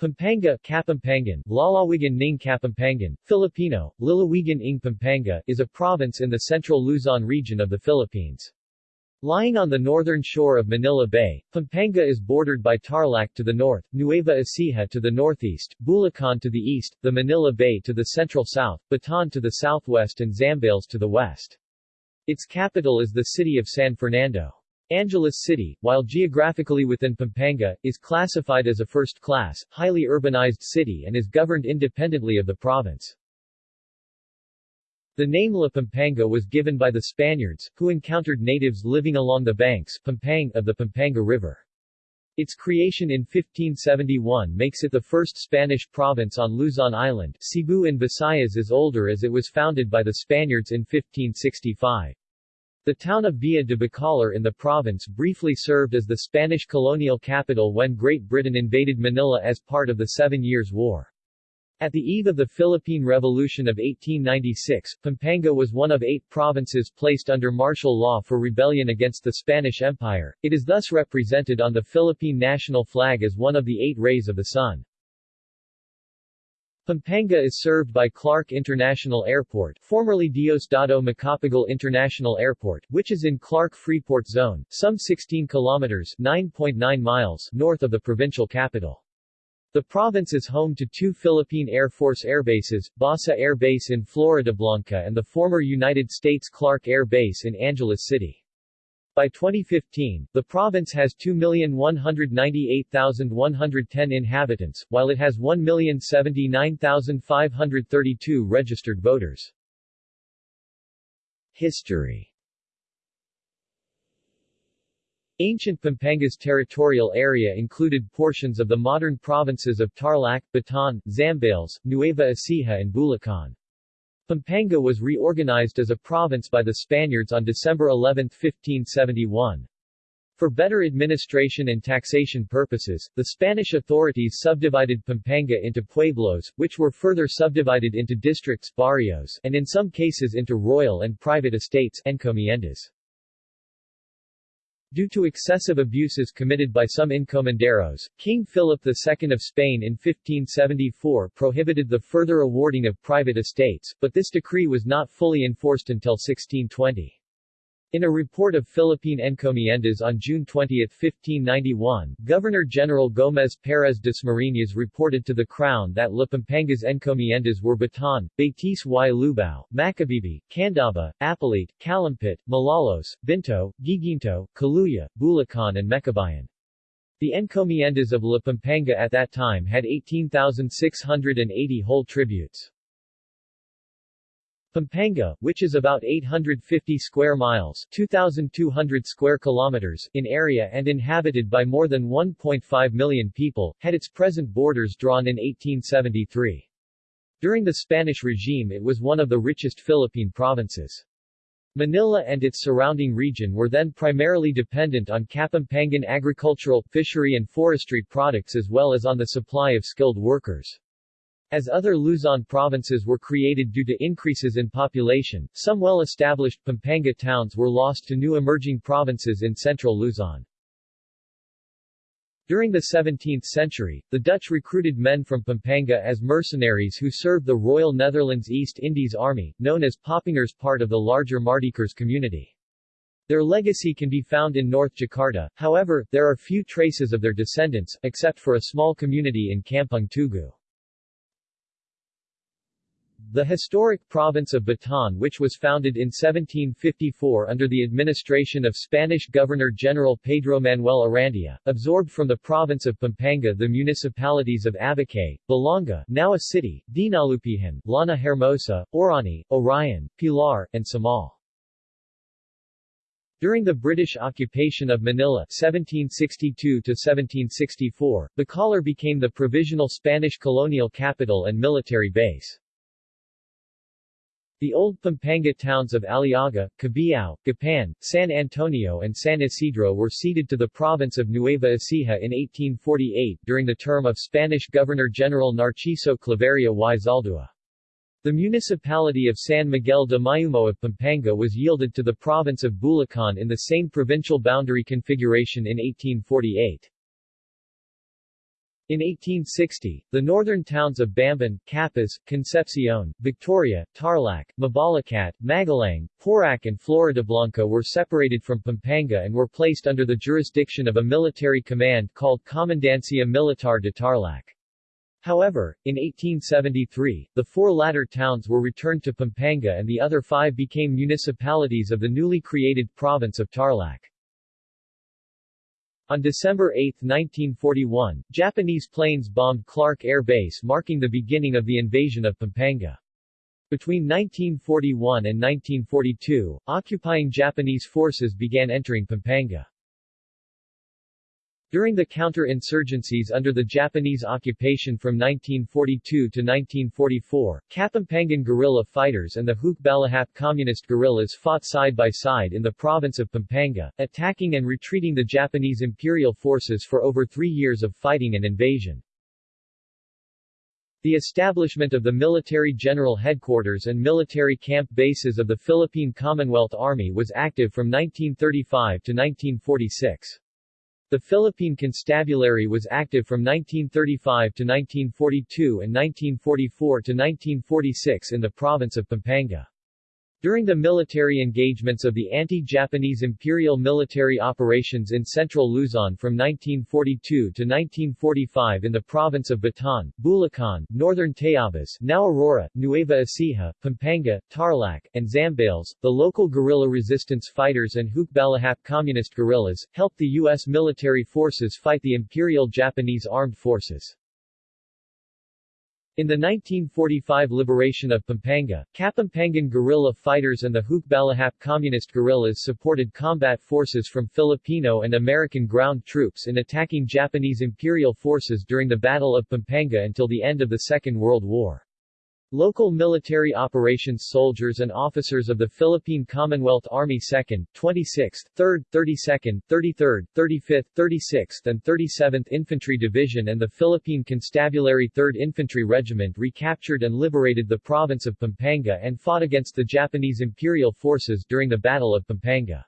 Pampanga Kapampangan, Lalawigan ng Kapampangan, Filipino, Lalawigan ng Pampanga is a province in the central Luzon region of the Philippines. Lying on the northern shore of Manila Bay, Pampanga is bordered by Tarlac to the north, Nueva Ecija to the northeast, Bulacan to the east, the Manila Bay to the central south, Bataan to the southwest and Zambales to the west. Its capital is the city of San Fernando. Angeles City, while geographically within Pampanga, is classified as a first-class, highly urbanized city and is governed independently of the province. The name La Pampanga was given by the Spaniards, who encountered natives living along the banks Pampang of the Pampanga River. Its creation in 1571 makes it the first Spanish province on Luzon Island. Cebu in Visayas is older as it was founded by the Spaniards in 1565. The town of Villa de Bacolor in the province briefly served as the Spanish colonial capital when Great Britain invaded Manila as part of the Seven Years' War. At the eve of the Philippine Revolution of 1896, Pampanga was one of eight provinces placed under martial law for rebellion against the Spanish Empire. It is thus represented on the Philippine national flag as one of the eight rays of the sun. Pampanga is served by Clark International Airport, formerly Diosdado Macapagal International Airport, which is in Clark Freeport Zone, some 16 kilometers 9.9 miles north of the provincial capital. The province is home to two Philippine Air Force airbases, Basa Air Base in Floridablanca and the former United States Clark Air Base in Angeles City. By 2015, the province has 2,198,110 inhabitants, while it has 1,079,532 registered voters. History Ancient Pampanga's territorial area included portions of the modern provinces of Tarlac, Bataan, Zambales, Nueva Ecija and Bulacan. Pampanga was reorganized as a province by the Spaniards on December 11, 1571. For better administration and taxation purposes, the Spanish authorities subdivided Pampanga into pueblos, which were further subdivided into districts barrios, and in some cases into royal and private estates encomiendas. Due to excessive abuses committed by some encomenderos, King Philip II of Spain in 1574 prohibited the further awarding of private estates, but this decree was not fully enforced until 1620. In a report of Philippine encomiendas on June 20, 1591, Governor-General Gómez Pérez Dasmariñas reported to the Crown that La Pampanga's encomiendas were Bataan, Betis y Lubao, Macabebe, Candaba, Apalit, Calumpit, Malolos, Binto, Guiguinto, Caluya, Bulacan and Mekabayan. The encomiendas of La Pampanga at that time had 18,680 whole tributes. Pampanga, which is about 850 square miles 2,200 square kilometers in area and inhabited by more than 1.5 million people, had its present borders drawn in 1873. During the Spanish regime it was one of the richest Philippine provinces. Manila and its surrounding region were then primarily dependent on Kapampangan agricultural, fishery and forestry products as well as on the supply of skilled workers. As other Luzon provinces were created due to increases in population, some well-established Pampanga towns were lost to new emerging provinces in central Luzon. During the 17th century, the Dutch recruited men from Pampanga as mercenaries who served the Royal Netherlands East Indies Army, known as Papangers part of the larger Mardijkers community. Their legacy can be found in North Jakarta, however, there are few traces of their descendants, except for a small community in Kampung Tugu. The historic province of Bataan which was founded in 1754 under the administration of Spanish Governor-General Pedro Manuel Arandia, absorbed from the province of Pampanga the municipalities of Abucay, Balanga now a city, Dinalupihan, Llana Hermosa, Orani, Orion, Pilar, and Samal. During the British occupation of Manila 1762-1764, Bacolor became the provisional Spanish colonial capital and military base. The old Pampanga towns of Aliaga, Cabiao, Gapan, San Antonio and San Isidro were ceded to the province of Nueva Ecija in 1848 during the term of Spanish Governor-General Narciso Claveria y Zaldúa. The municipality of San Miguel de Mayumo of Pampanga was yielded to the province of Bulacan in the same provincial boundary configuration in 1848. In 1860, the northern towns of Bamban, Capas, Concepcion, Victoria, Tarlac, Mabalacat, Magalang, Porac and Floridablanca were separated from Pampanga and were placed under the jurisdiction of a military command called Comandancia Militar de Tarlac. However, in 1873, the four latter towns were returned to Pampanga and the other five became municipalities of the newly created province of Tarlac. On December 8, 1941, Japanese planes bombed Clark Air Base marking the beginning of the invasion of Pampanga. Between 1941 and 1942, occupying Japanese forces began entering Pampanga. During the counter-insurgencies under the Japanese occupation from 1942 to 1944, Kapampangan guerrilla fighters and the Hukbalahap communist guerrillas fought side by side in the province of Pampanga, attacking and retreating the Japanese imperial forces for over three years of fighting and invasion. The establishment of the Military General Headquarters and military camp bases of the Philippine Commonwealth Army was active from 1935 to 1946. The Philippine Constabulary was active from 1935 to 1942 and 1944 to 1946 in the province of Pampanga. During the military engagements of the anti-Japanese imperial military operations in central Luzon from 1942 to 1945 in the province of Bataan, Bulacan, northern Tayabas now Aurora, Nueva Ecija, Pampanga, Tarlac, and Zambales, the local guerrilla resistance fighters and Hukbalahap communist guerrillas, helped the U.S. military forces fight the Imperial Japanese Armed Forces. In the 1945 liberation of Pampanga, Kapampangan guerrilla fighters and the Hukbalahap communist guerrillas supported combat forces from Filipino and American ground troops in attacking Japanese imperial forces during the Battle of Pampanga until the end of the Second World War. Local military operations soldiers and officers of the Philippine Commonwealth Army 2nd, 26th, 3rd, 32nd, 33rd, 35th, 36th and 37th Infantry Division and the Philippine Constabulary 3rd Infantry Regiment recaptured and liberated the province of Pampanga and fought against the Japanese imperial forces during the Battle of Pampanga.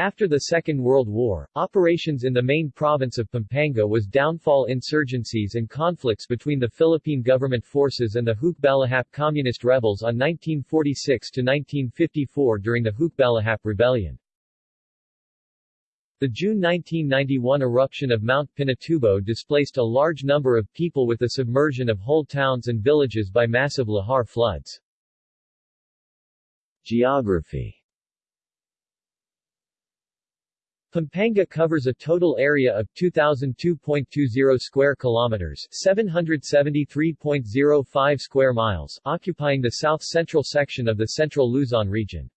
After the Second World War, operations in the main province of Pampanga was downfall insurgencies and conflicts between the Philippine government forces and the Hukbalahap communist rebels on 1946 to 1954 during the Hukbalahap Rebellion. The June 1991 eruption of Mount Pinatubo displaced a large number of people with the submersion of whole towns and villages by massive lahar floods. Geography Pampanga covers a total area of 2002.20 square kilometers, 773.05 square miles, occupying the south-central section of the Central Luzon region.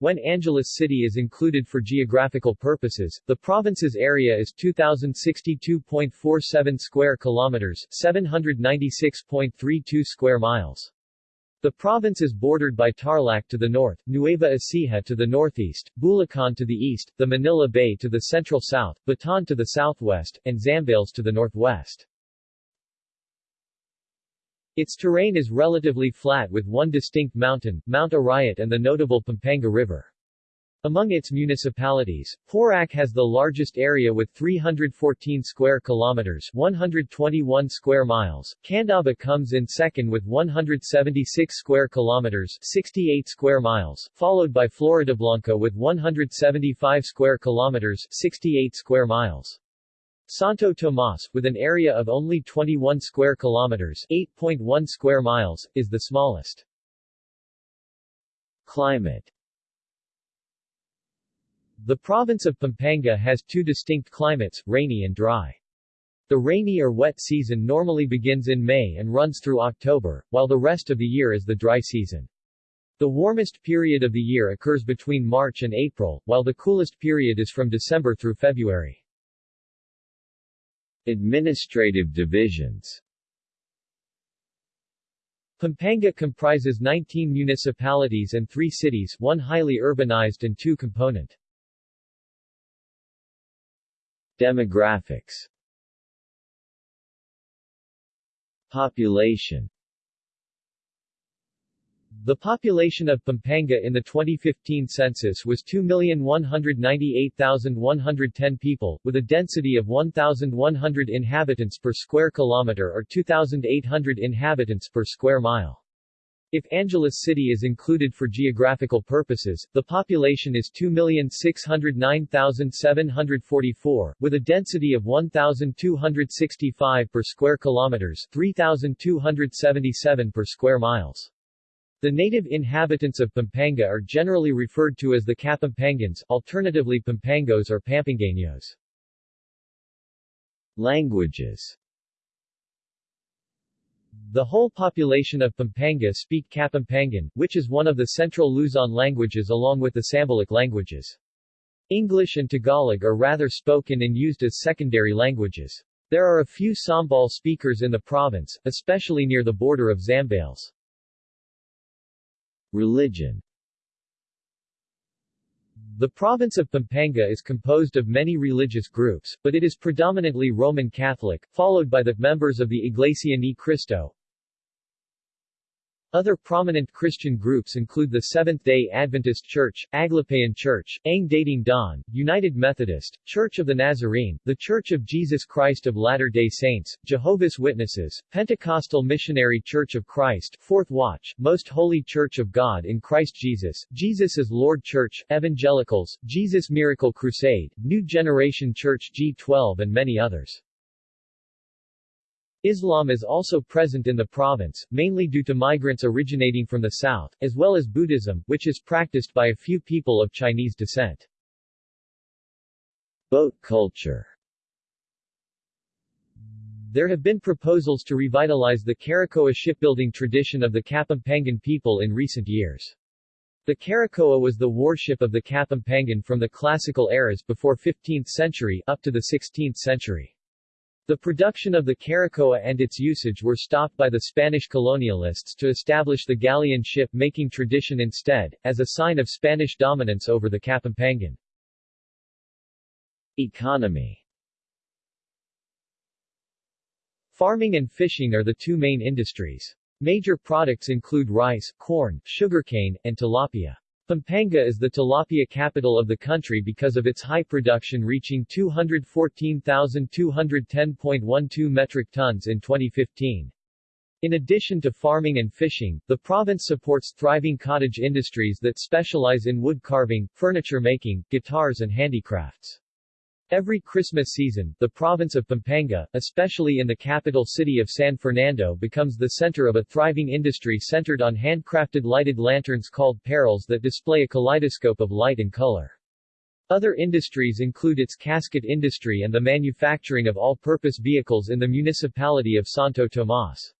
When Angeles City is included for geographical purposes, the province's area is 2062.47 square kilometers, 796.32 square miles. The province is bordered by Tarlac to the north, Nueva Ecija to the northeast, Bulacan to the east, the Manila Bay to the central south, Bataan to the southwest, and Zambales to the northwest. Its terrain is relatively flat with one distinct mountain, Mount Arayat and the notable Pampanga River. Among its municipalities, Porac has the largest area with 314 square kilometers 121 square miles. Candaba comes in second with 176 square kilometers 68 square miles, followed by Floridablanca with 175 square kilometers 68 square miles. Santo Tomas, with an area of only 21 square kilometers 8.1 square miles, is the smallest. Climate the province of Pampanga has two distinct climates, rainy and dry. The rainy or wet season normally begins in May and runs through October, while the rest of the year is the dry season. The warmest period of the year occurs between March and April, while the coolest period is from December through February. Administrative divisions Pampanga comprises 19 municipalities and 3 cities one highly urbanized and two component. Demographics Population The population of Pampanga in the 2015 census was 2,198,110 people, with a density of 1,100 inhabitants per square kilometer or 2,800 inhabitants per square mile. If Angeles City is included for geographical purposes, the population is 2,609,744, with a density of 1,265 per square kilometers 3,277 per square miles. The native inhabitants of Pampanga are generally referred to as the Kapampangans, alternatively Pampangos or Pampangueños. Languages the whole population of Pampanga speak Kapampangan, which is one of the central Luzon languages along with the Sambalic languages. English and Tagalog are rather spoken and used as secondary languages. There are a few Sambal speakers in the province, especially near the border of Zambales. Religion The province of Pampanga is composed of many religious groups, but it is predominantly Roman Catholic, followed by the members of the Iglesia Ni Cristo, other prominent Christian groups include the Seventh-day Adventist Church, Aglipayan Church, Ang Dating Daan, United Methodist, Church of the Nazarene, The Church of Jesus Christ of Latter-day Saints, Jehovah's Witnesses, Pentecostal Missionary Church of Christ, Fourth Watch, Most Holy Church of God in Christ Jesus, Jesus is Lord Church, Evangelicals, Jesus Miracle Crusade, New Generation Church G12 and many others. Islam is also present in the province, mainly due to migrants originating from the south, as well as Buddhism, which is practiced by a few people of Chinese descent. Boat culture There have been proposals to revitalize the Caracoa shipbuilding tradition of the Kapampangan people in recent years. The Caracoa was the warship of the Kapampangan from the classical eras before 15th century up to the 16th century. The production of the Caracoa and its usage were stopped by the Spanish colonialists to establish the galleon ship-making tradition instead, as a sign of Spanish dominance over the Kapampangan. Economy Farming and fishing are the two main industries. Major products include rice, corn, sugarcane, and tilapia. Pampanga is the tilapia capital of the country because of its high production reaching 214,210.12 metric tons in 2015. In addition to farming and fishing, the province supports thriving cottage industries that specialize in wood carving, furniture making, guitars and handicrafts. Every Christmas season, the province of Pampanga, especially in the capital city of San Fernando becomes the center of a thriving industry centered on handcrafted lighted lanterns called paroles that display a kaleidoscope of light and color. Other industries include its casket industry and the manufacturing of all-purpose vehicles in the municipality of Santo Tomas.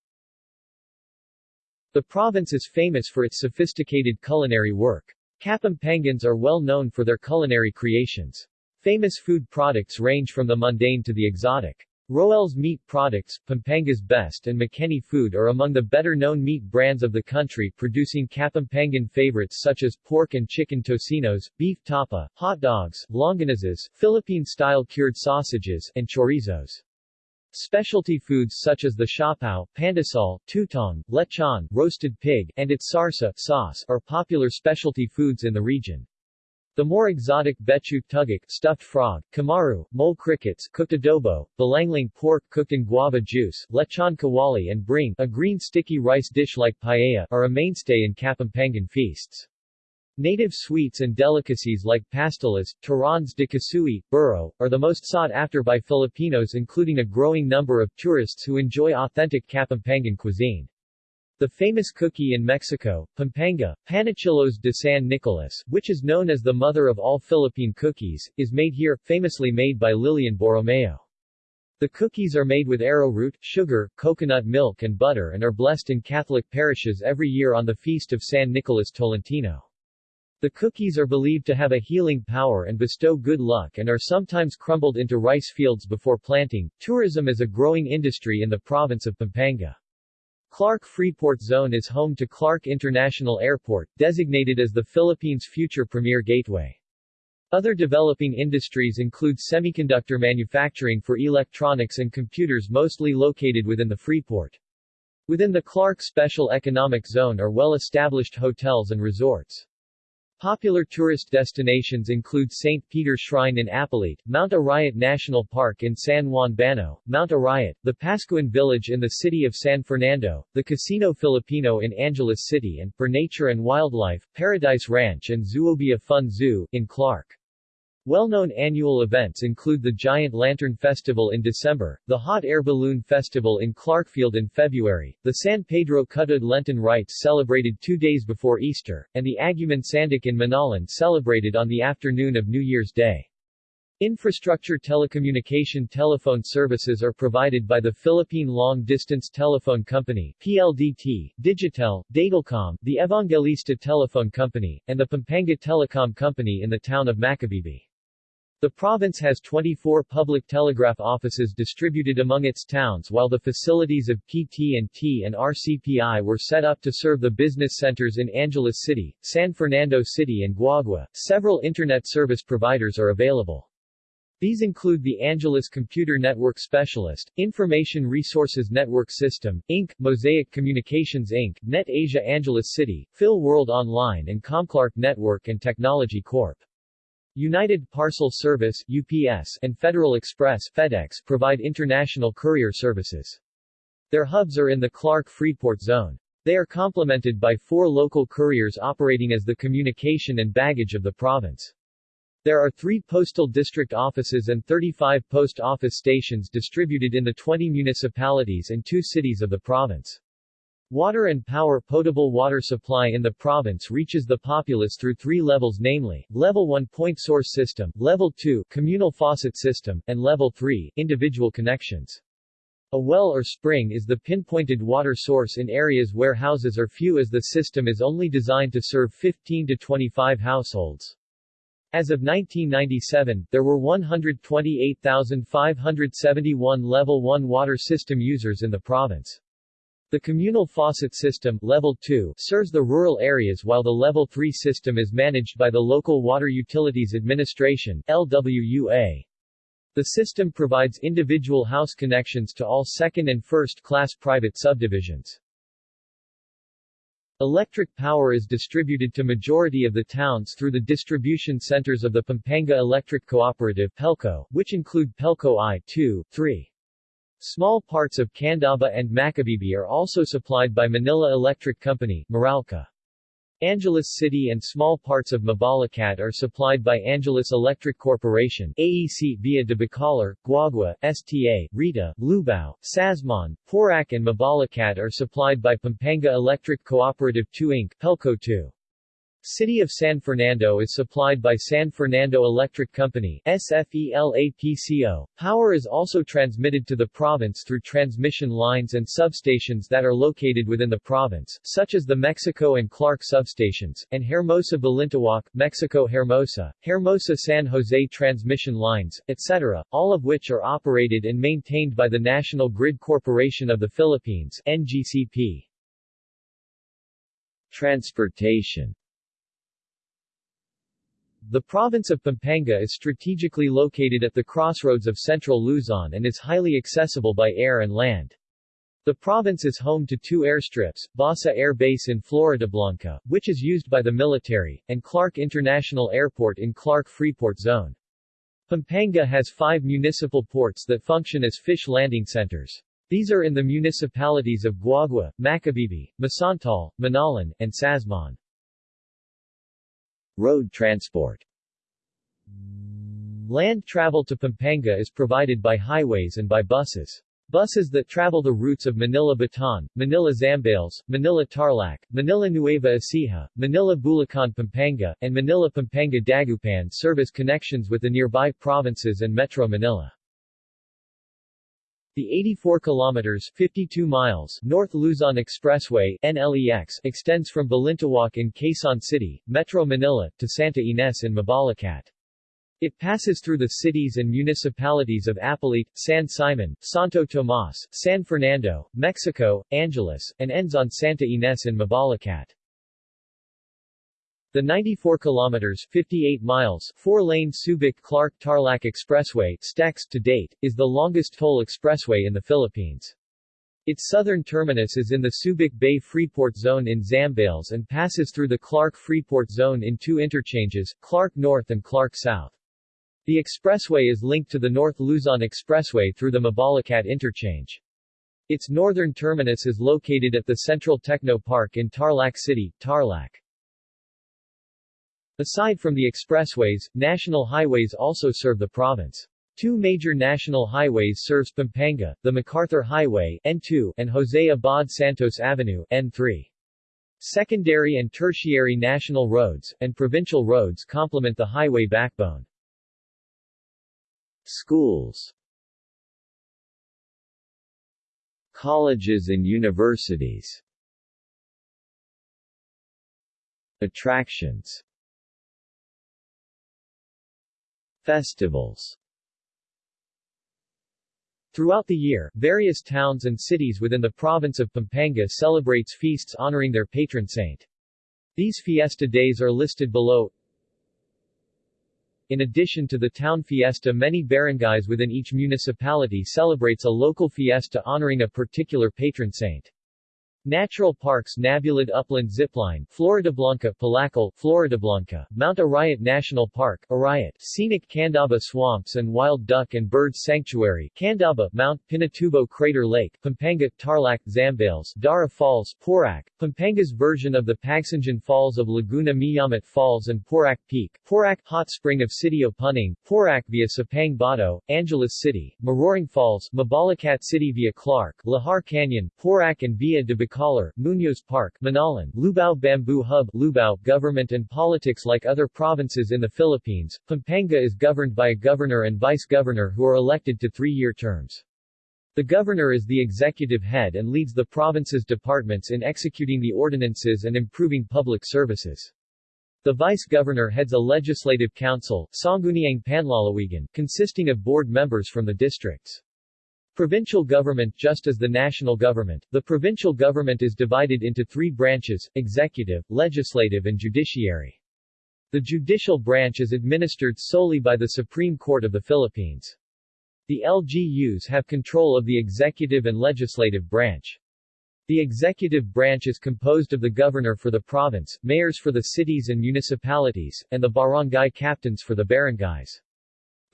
The province is famous for its sophisticated culinary work. Kapampangans are well known for their culinary creations. Famous food products range from the mundane to the exotic. Roel's meat products, Pampanga's Best and Mekeni Food are among the better-known meat brands of the country producing Kapampangan favorites such as pork and chicken tocinos, beef tapa, hot dogs, longanizas, Philippine-style cured sausages, and chorizos. Specialty foods such as the siopao, pandesal, tutong, lechon, roasted pig, and its sarsa sauce are popular specialty foods in the region. The more exotic betute tugak stuffed frog, kamaru, mole crickets cooked adobo, bulanglang pork cooked in guava juice, lechon kawali and bringhe a green sticky rice dish like paella are a mainstay in Kapampangan feasts. Native sweets and delicacies like pastelas, turons de kasui, burro, are the most sought after by Filipinos including a growing number of tourists who enjoy authentic Kapampangan cuisine. The famous cookie in Mexico, Pampanga, Panecillos de San Nicolas, which is known as the mother of all Philippine cookies, is made here, famously made by Lilian Borromeo. The cookies are made with arrowroot, sugar, coconut milk and butter and are blessed in Catholic parishes every year on the feast of San Nicolas Tolentino. The cookies are believed to have a healing power and bestow good luck and are sometimes crumbled into rice fields before planting. Tourism is a growing industry in the province of Pampanga. Clark Freeport Zone is home to Clark International Airport, designated as the Philippines' future premier gateway. Other developing industries include semiconductor manufacturing for electronics and computers mostly located within the Freeport. Within the Clark Special Economic Zone are well-established hotels and resorts. Popular tourist destinations include St. Peter's Shrine in Apalit, Mount Arayat National Park in San Juan Bano, Mount Arayat, the Paskuhan Village in the city of San Fernando, the Casino Filipino in Angeles City and, for nature and wildlife, Paradise Ranch and Zoobia Fun Zoo, in Clark. Well-known annual events include the Giant Lantern Festival in December, the Hot Air Balloon Festival in Clarkfield in February, the San Pedro Cutud Lenten rites celebrated two days before Easter, and the Aguman Sanduk in Minalin celebrated on the afternoon of New Year's Day. Infrastructure telecommunication telephone services are provided by the Philippine Long Distance Telephone Company PLDT, Digitel, Datelcom, the Evangelista Telephone Company, and the Pampanga Telecom Company in the town of Macabebe. The province has 24 public telegraph offices distributed among its towns while the facilities of PT&T and RCPI were set up to serve the business centers in Angeles City, San Fernando City and Guagua. Several internet service providers are available. These include the Angeles Computer Network Specialist, Information Resources Network System, Inc., Mosaic Communications Inc., Net Asia Angeles City, Phil World Online and Comclark Network and Technology Corp. United Parcel Service UPS, and Federal Express FedEx provide international courier services. Their hubs are in the Clark-Freeport zone. They are complemented by four local couriers operating as the communication and baggage of the province. There are three postal district offices and 35 post office stations distributed in the 20 municipalities and two cities of the province. Water and power potable water supply in the province reaches the populace through three levels namely, Level 1 point source system, Level 2 communal faucet system, and Level 3 individual connections. A well or spring is the pinpointed water source in areas where houses are few as the system is only designed to serve 15 to 25 households. As of 1997, there were 128,571 Level 1 water system users in the province. The communal faucet system level 2 serves the rural areas while the level 3 system is managed by the Local Water Utilities Administration LWUA. The system provides individual house connections to all second and first class private subdivisions. Electric power is distributed to majority of the towns through the distribution centers of the Pampanga Electric Cooperative Pelco, which include Pelco I, 2, 3. Small parts of Candaba and Macabebe are also supplied by Manila Electric Company, Meralco. Angeles City and small parts of Mabalacat are supplied by Angeles Electric Corporation AEC via de Bacolor, Guagua, STA, Rita, Lubao, Sasmuan, Porac and Mabalacat are supplied by Pampanga Electric Cooperative 2 Inc. Pelco 2. City of San Fernando is supplied by San Fernando Electric Company SFELAPCO. Power is also transmitted to the province through transmission lines and substations that are located within the province, such as the Mexico and Clark substations, and Hermosa Balintawak, Mexico Hermosa, Hermosa San Jose transmission lines, etc., all of which are operated and maintained by the National Grid Corporation of the Philippines NGCP. Transportation the province of Pampanga is strategically located at the crossroads of central Luzon and is highly accessible by air and land. The province is home to two airstrips, Basa Air Base in Floridablanca, which is used by the military, and Clark International Airport in Clark-Freeport Zone. Pampanga has five municipal ports that function as fish landing centers. These are in the municipalities of Guagua, Macabebe, Masantol, Minalin, and Sasmuan. Road transport Land travel to Pampanga is provided by highways and by buses. Buses that travel the routes of Manila Bataan, Manila Zambales, Manila Tarlac, Manila Nueva Ecija, Manila Bulacan Pampanga, and Manila Pampanga Dagupan serve as connections with the nearby provinces and Metro Manila. The 84 kilometers 52 miles North Luzon Expressway NLEX extends from Balintawak in Quezon City, Metro Manila, to Santa Ines in Mabalacat. It passes through the cities and municipalities of Apalit, San Simon, Santo Tomas, San Fernando, Mexico, Angeles, and ends on Santa Ines in Mabalacat. The 94 kilometers 58 miles four-lane Subic-Clark-Tarlac Expressway stacks to date, is the longest toll expressway in the Philippines. Its southern terminus is in the Subic Bay Freeport Zone in Zambales and passes through the Clark Freeport Zone in two interchanges, Clark North and Clark South. The expressway is linked to the North Luzon Expressway through the Mabalacat interchange. Its northern terminus is located at the Central Techno Park in Tarlac City, Tarlac. Aside from the expressways, national highways also serve the province. Two major national highways serves Pampanga, the MacArthur Highway N2 and Jose Abad Santos Avenue N3. Secondary and tertiary national roads, and provincial roads complement the highway backbone. Schools Colleges and universities Attractions Festivals Throughout the year, various towns and cities within the province of Pampanga celebrates feasts honoring their patron saint. These fiesta days are listed below. In addition to the town fiesta many barangays within each municipality celebrates a local fiesta honoring a particular patron saint. Natural parks Nabulid Upland Zipline, Floridablanca, Palakal, Floridablanca, Mount Arayat National Park, Arayat, Scenic Candaba Swamps and Wild Duck and Bird Sanctuary, Candaba, Mount Pinatubo Crater Lake, Pampanga, Tarlac, Zambales, Dara Falls, Porac, Pampanga's version of the Pagsanjan Falls of Laguna Miyamit Falls and Porac Peak, Porac Hot Spring of City of Puning, Porac via Sapang Bato, Angeles City, Maroring Falls, Mabalacat City via Clark, Lahar Canyon, Porac and via de Bacolor, Munoz Park, Minalin, Lubao Bamboo Hub, Lubao, government and politics Like other provinces in the Philippines, Pampanga is governed by a governor and vice-governor who are elected to three-year terms. The governor is the executive head and leads the province's departments in executing the ordinances and improving public services. The vice-governor heads a legislative council, Sangguniang Panlalawigan, consisting of board members from the districts. Provincial government Just as the national government, the provincial government is divided into three branches, executive, legislative and judiciary. The judicial branch is administered solely by the Supreme Court of the Philippines. The LGUs have control of the executive and legislative branch. The executive branch is composed of the governor for the province, mayors for the cities and municipalities, and the barangay captains for the barangays.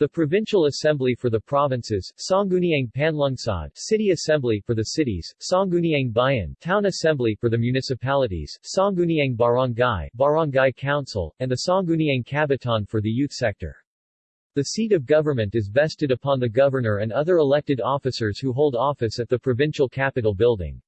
The Provincial Assembly for the provinces, Sangguniang Panlungsod, City Assembly for the cities, Sangguniang Bayan, Town Assembly for the municipalities, Sangguniang Barangay, Barangay Council, and the Sangguniang Kabataan for the youth sector. The seat of government is vested upon the governor and other elected officers who hold office at the provincial capital building.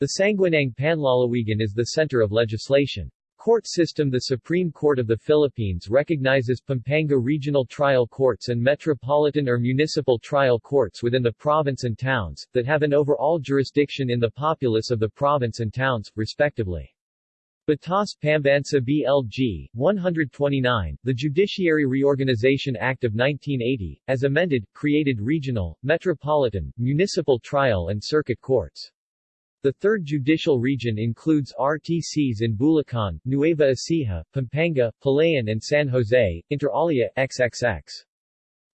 The Sangguniang Panlalawigan is the center of legislation. Court system The Supreme Court of the Philippines recognizes Pampanga Regional Trial Courts and Metropolitan or Municipal Trial Courts within the province and towns, that have an overall jurisdiction in the populace of the province and towns, respectively. Batas Pambansa BLG, 129, the Judiciary Reorganization Act of 1980, as amended, created regional, metropolitan, municipal trial and circuit courts. The third judicial region includes RTCs in Bulacan, Nueva Ecija, Pampanga, Palayan and San Jose, inter alia, XXX.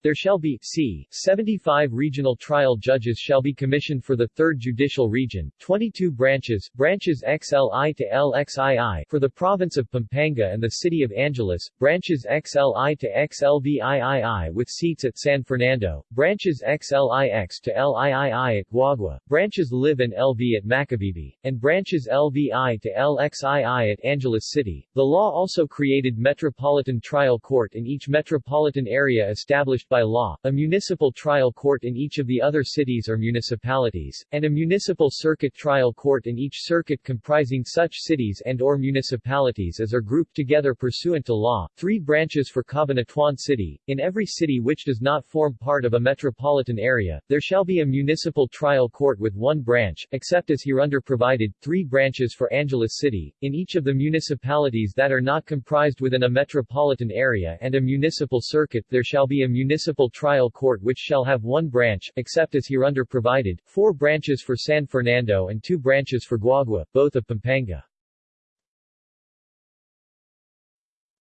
There shall be c. 75 regional trial judges shall be commissioned for the 3rd Judicial Region, 22 branches, branches XLI to LXII for the province of Pampanga and the city of Angeles, branches XLI to XLVIII with seats at San Fernando, branches XLIX to LIII at Guagua, branches LIV and LV at Macabebe, and branches LVI to LXII at Angeles City. The law also created Metropolitan Trial Court in each metropolitan area established by law, a municipal trial court in each of the other cities or municipalities, and a municipal circuit trial court in each circuit comprising such cities and or municipalities as are grouped together pursuant to law. Three branches for Cabanatuan City. In every city which does not form part of a metropolitan area, there shall be a municipal trial court with one branch, except as hereunder provided, three branches for Angeles City, in each of the municipalities that are not comprised within a metropolitan area and a municipal circuit there shall be a municipal municipal trial court which shall have one branch, except as hereunder provided, four branches for San Fernando and two branches for Guagua, both of Pampanga.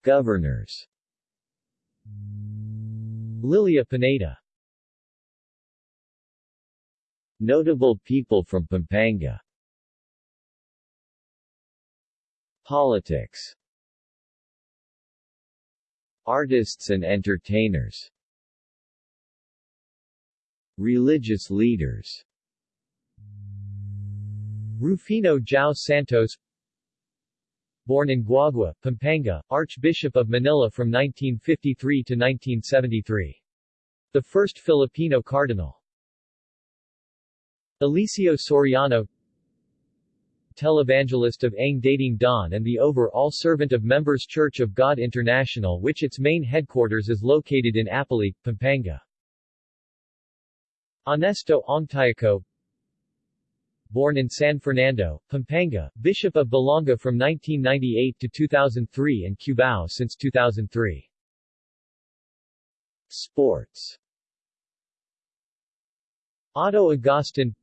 Governors. Lilia Pineda. Notable people from Pampanga. Politics. Artists and entertainers Religious leaders Rufino Jiao Santos Born in Guagua, Pampanga, Archbishop of Manila from 1953 to 1973. The first Filipino cardinal. Eliseo Soriano televangelist of Ang Dating Daan and the overall servant of Members Church of God International which its main headquarters is located in Apalit, Pampanga. Honesto Ongtiaco Born in San Fernando, Pampanga, Bishop of Balanga from 1998 to 2003 and Cubao since 2003. Sports. Otto Agustin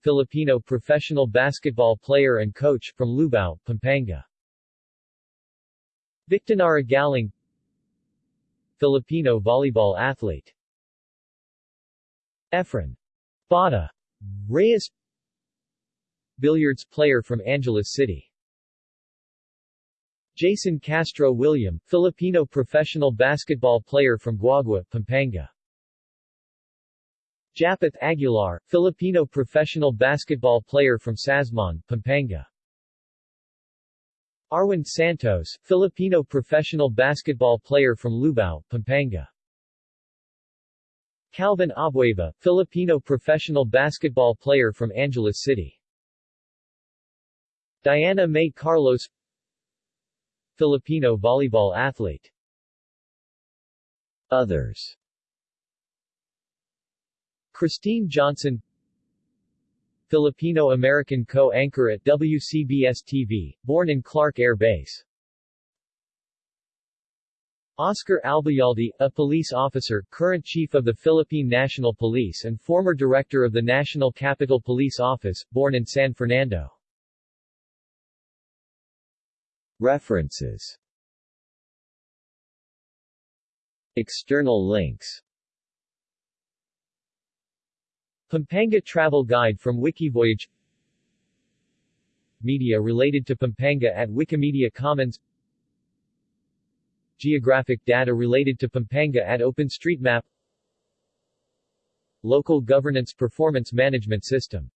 Filipino professional basketball player and coach from Lubao, Pampanga. Victonara Galing Filipino volleyball athlete Efren. Bata Reyes. Billiards player from Angeles City. Jayson Castro William, Filipino professional basketball player from Guagua, Pampanga. Japeth Aguilar, Filipino professional basketball player from Sasmuan, Pampanga. Arwind Santos, Filipino professional basketball player from Lubao, Pampanga. Calvin Abueva, Filipino professional basketball player from Angeles City. Diana Mae Carlos Filipino volleyball athlete Others Christine Johnson Filipino-American co-anchor at WCBS-TV, born in Clark Air Base. Oscar Albayalde, a police officer, current chief of the Philippine National Police and former director of the National Capital Police Office, born in San Fernando. References. External links. Pampanga Travel Guide from Wikivoyage. Media related to Pampanga at Wikimedia Commons Geographic data related to Pampanga at OpenStreetMap Local Governance Performance Management System